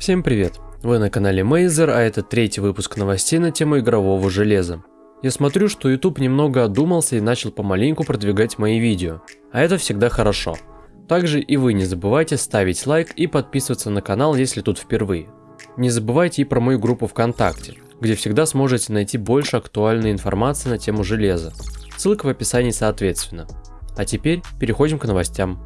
Всем привет! Вы на канале Мейзер, а это третий выпуск новостей на тему игрового железа. Я смотрю, что YouTube немного одумался и начал помаленьку продвигать мои видео, а это всегда хорошо. Также и вы не забывайте ставить лайк и подписываться на канал, если тут впервые. Не забывайте и про мою группу ВКонтакте, где всегда сможете найти больше актуальной информации на тему железа. Ссылка в описании соответственно. А теперь переходим к новостям.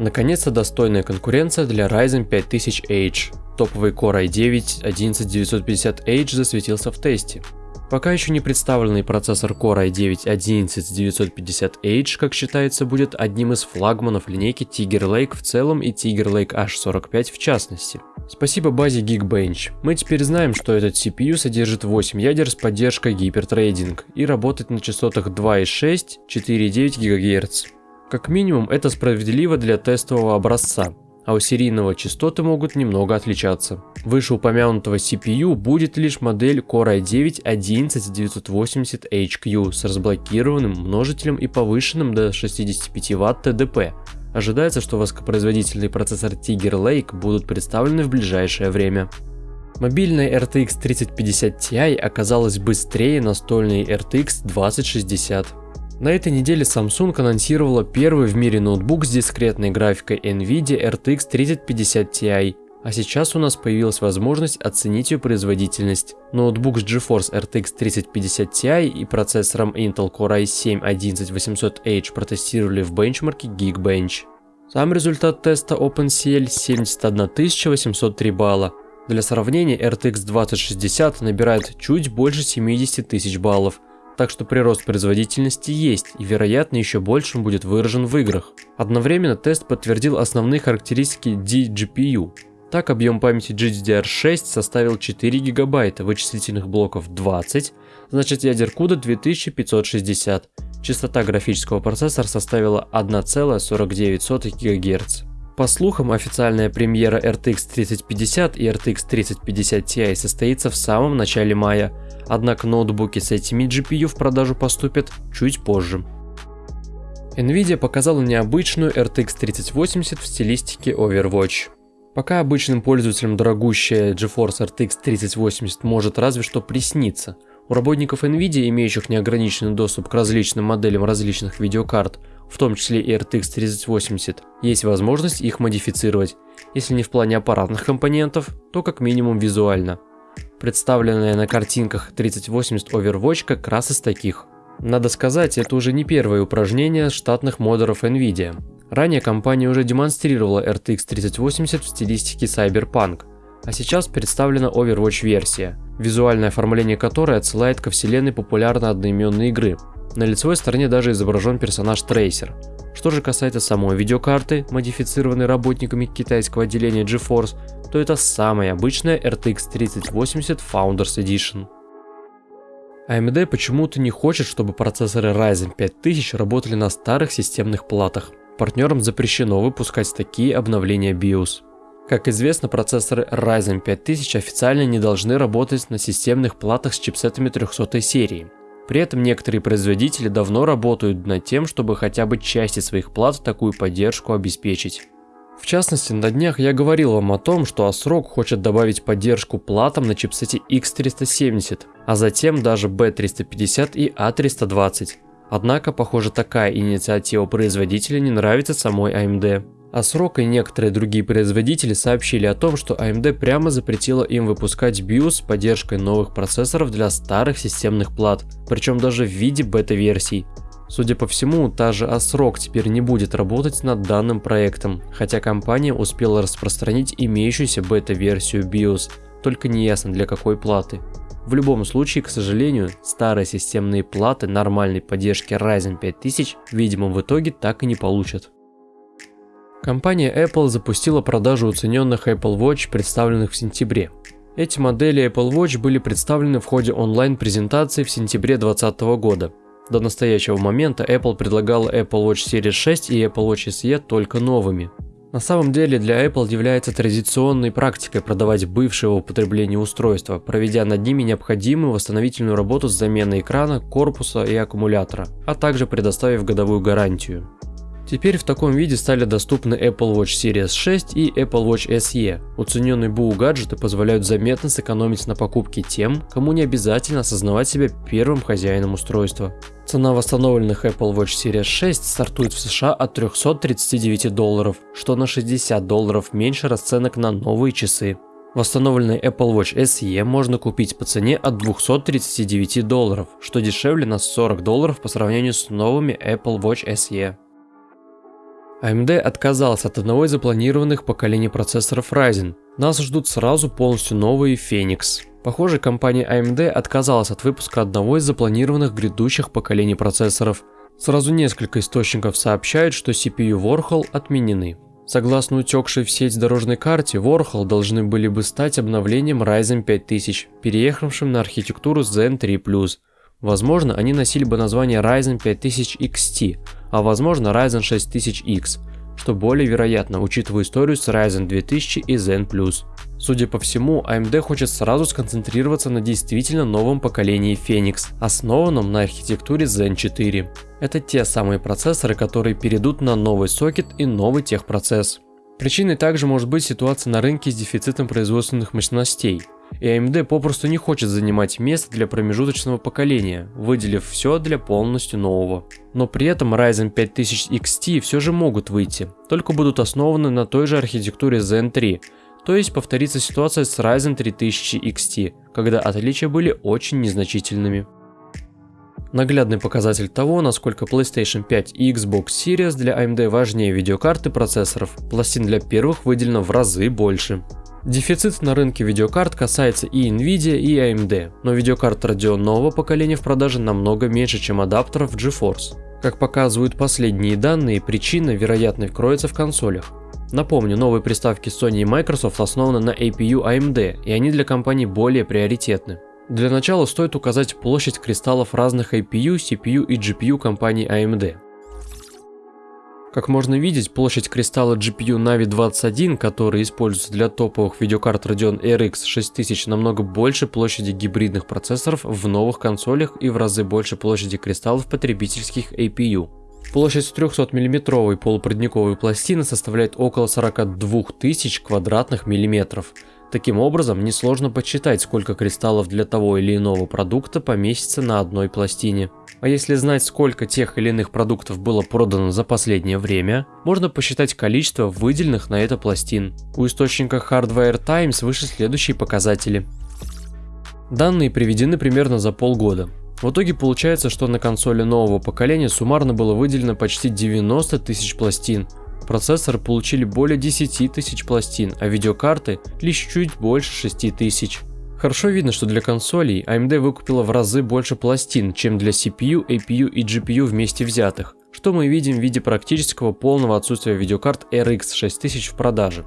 Наконец-то достойная конкуренция для Ryzen 5000H. Топовый Core i9 11950H засветился в тесте. Пока еще не представленный процессор Core i9 11950H, как считается, будет одним из флагманов линейки Tiger Lake в целом и Tiger Lake H45 в частности. Спасибо базе Geekbench. Мы теперь знаем, что этот CPU содержит 8 ядер с поддержкой гипертрейдинг и работает на частотах 2,6, 4,9 ГГц. Как минимум это справедливо для тестового образца, а у серийного частоты могут немного отличаться. Вышеупомянутого CPU будет лишь модель Core i9 11980HQ с разблокированным множителем и повышенным до 65 Вт ТДП. Ожидается, что высокопроизводительный процессор Tiger Lake будут представлены в ближайшее время. Мобильная RTX 3050 Ti оказалась быстрее настольной RTX 2060. На этой неделе Samsung анонсировала первый в мире ноутбук с дискретной графикой NVIDIA RTX 3050 Ti, а сейчас у нас появилась возможность оценить ее производительность. Ноутбук с GeForce RTX 3050 Ti и процессором Intel Core i7-11800H протестировали в бенчмарке Geekbench. Сам результат теста OpenCL 71 803 балла. Для сравнения RTX 2060 набирает чуть больше 70 тысяч баллов, так что прирост производительности есть и вероятно еще больше он будет выражен в играх. Одновременно тест подтвердил основные характеристики DGPU. Так объем памяти GDDR6 составил 4 гигабайта, вычислительных блоков 20, значит ядер CUDA 2560. Частота графического процессора составила 1,49 ГГц. По слухам, официальная премьера RTX 3050 и RTX 3050 Ti состоится в самом начале мая, однако ноутбуки с этими GPU в продажу поступят чуть позже. Nvidia показала необычную RTX 3080 в стилистике Overwatch. Пока обычным пользователям дорогущая GeForce RTX 3080 может разве что присниться, у работников Nvidia, имеющих неограниченный доступ к различным моделям различных видеокарт, в том числе и RTX 3080, есть возможность их модифицировать, если не в плане аппаратных компонентов, то как минимум визуально. Представленная на картинках 3080 Overwatch как раз из таких. Надо сказать, это уже не первое упражнение штатных модеров Nvidia. Ранее компания уже демонстрировала RTX 3080 в стилистике Cyberpunk, а сейчас представлена Overwatch версия, визуальное оформление которой отсылает ко вселенной популярной одноименной игры. На лицевой стороне даже изображен персонаж Трейсер. Что же касается самой видеокарты, модифицированной работниками китайского отделения GeForce, то это самая обычная RTX 3080 Founders Edition. AMD почему-то не хочет, чтобы процессоры Ryzen 5000 работали на старых системных платах. Партнерам запрещено выпускать такие обновления BIOS. Как известно, процессоры Ryzen 5000 официально не должны работать на системных платах с чипсетами 300 серии. При этом некоторые производители давно работают над тем, чтобы хотя бы части своих плат такую поддержку обеспечить. В частности, на днях я говорил вам о том, что ASRock хочет добавить поддержку платам на чипсете X370, а затем даже B350 и A320. Однако, похоже, такая инициатива производителя не нравится самой AMD. ASRock и некоторые другие производители сообщили о том, что AMD прямо запретила им выпускать BIOS с поддержкой новых процессоров для старых системных плат, причем даже в виде бета-версий. Судя по всему, та же ASRock теперь не будет работать над данным проектом, хотя компания успела распространить имеющуюся бета-версию BIOS, только не ясно для какой платы. В любом случае, к сожалению, старые системные платы нормальной поддержки Ryzen 5000, видимо, в итоге так и не получат. Компания Apple запустила продажу уцененных Apple Watch, представленных в сентябре. Эти модели Apple Watch были представлены в ходе онлайн-презентации в сентябре 2020 года. До настоящего момента Apple предлагала Apple Watch Series 6 и Apple Watch SE только новыми. На самом деле для Apple является традиционной практикой продавать бывшие в употреблении устройства, проведя над ними необходимую восстановительную работу с заменой экрана, корпуса и аккумулятора, а также предоставив годовую гарантию. Теперь в таком виде стали доступны Apple Watch Series 6 и Apple Watch SE. Уцененные БУ гаджеты позволяют заметно сэкономить на покупке тем, кому не обязательно осознавать себя первым хозяином устройства. Цена восстановленных Apple Watch Series 6 стартует в США от 339 долларов, что на 60 долларов меньше расценок на новые часы. Восстановленный Apple Watch SE можно купить по цене от 239 долларов, что дешевле на 40 долларов по сравнению с новыми Apple Watch SE. AMD отказалась от одного из запланированных поколений процессоров Ryzen. Нас ждут сразу полностью новые Phoenix. Похоже, компания AMD отказалась от выпуска одного из запланированных грядущих поколений процессоров. Сразу несколько источников сообщают, что CPU Warhol отменены. Согласно утекшей в сеть дорожной карте, Warhol должны были бы стать обновлением Ryzen 5000, переехавшим на архитектуру Zen 3+. Возможно, они носили бы название Ryzen 5000 XT, а возможно Ryzen 6000X, что более вероятно, учитывая историю с Ryzen 2000 и Zen+. Судя по всему, AMD хочет сразу сконцентрироваться на действительно новом поколении Phoenix, основанном на архитектуре Zen 4. Это те самые процессоры, которые перейдут на новый сокет и новый техпроцесс. Причиной также может быть ситуация на рынке с дефицитом производственных мощностей и AMD попросту не хочет занимать место для промежуточного поколения, выделив все для полностью нового. Но при этом Ryzen 5000 XT все же могут выйти, только будут основаны на той же архитектуре Zen 3, то есть повторится ситуация с Ryzen 3000 XT, когда отличия были очень незначительными. Наглядный показатель того, насколько PlayStation 5 и Xbox Series для AMD важнее видеокарты процессоров, пластин для первых выделено в разы больше. Дефицит на рынке видеокарт касается и Nvidia, и AMD, но видеокарт Radeon нового поколения в продаже намного меньше, чем адаптеров GeForce. Как показывают последние данные, причина, вероятно, кроется в консолях. Напомню, новые приставки Sony и Microsoft основаны на APU AMD, и они для компаний более приоритетны. Для начала стоит указать площадь кристаллов разных APU, CPU и GPU компаний AMD. Как можно видеть, площадь кристалла GPU Navi 21, который используется для топовых видеокарт Radeon RX 6000, намного больше площади гибридных процессоров в новых консолях и в разы больше площади кристаллов потребительских APU. Площадь 300 миллиметровой полупроводниковой пластины составляет около 42 тысяч квадратных миллиметров. Таким образом, несложно подсчитать, сколько кристаллов для того или иного продукта поместится на одной пластине. А если знать, сколько тех или иных продуктов было продано за последнее время, можно посчитать количество выделенных на это пластин. У источника Hardware Times выше следующие показатели. Данные приведены примерно за полгода. В итоге получается, что на консоли нового поколения суммарно было выделено почти 90 тысяч пластин. Процессоры получили более 10 тысяч пластин, а видеокарты лишь чуть больше 6 тысяч. Хорошо видно, что для консолей AMD выкупила в разы больше пластин, чем для CPU, APU и GPU вместе взятых, что мы видим в виде практического полного отсутствия видеокарт RX 6000 в продаже.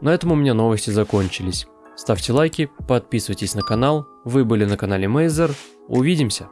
На этом у меня новости закончились. Ставьте лайки, подписывайтесь на канал, вы были на канале Мейзер, увидимся!